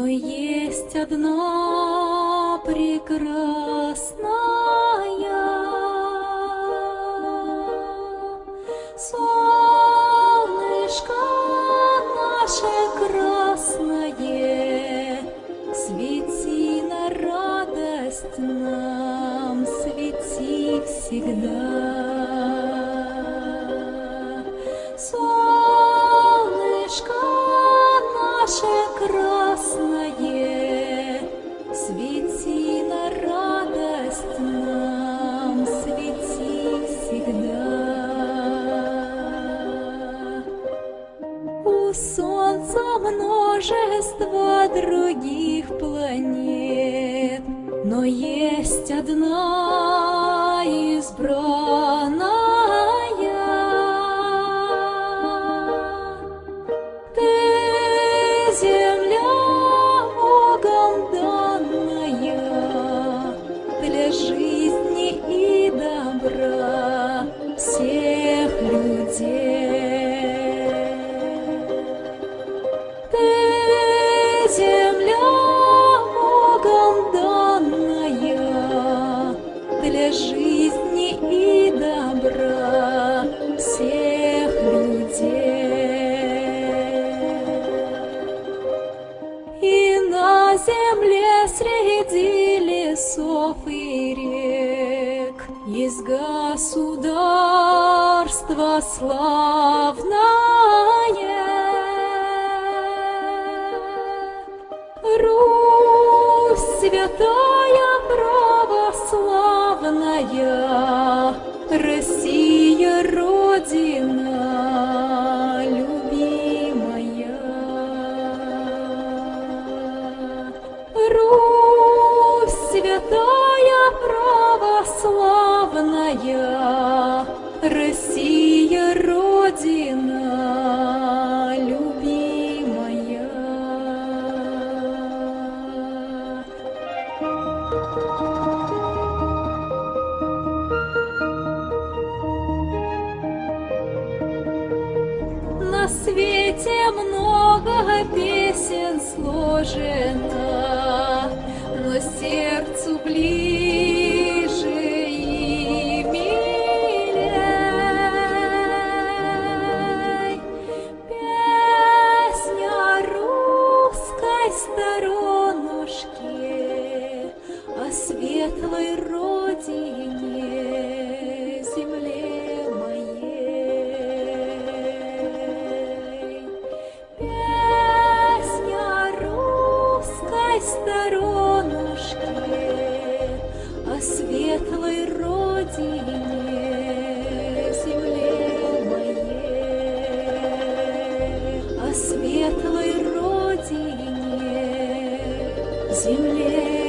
есть одна прекрасная солнышко наше красное, свети на радость нам, свети всегда. Солнца множество других планет, но есть одна избранная. Жизни и добра всех людей. И на земле среди лесов и рек есть государство славное. Русь святая православная, Россия Родина любимая. Русь святая православная, Россия свете много песен сложено, но сердцу ближе и милей. Песня русской сторонушки о светлой родине, земле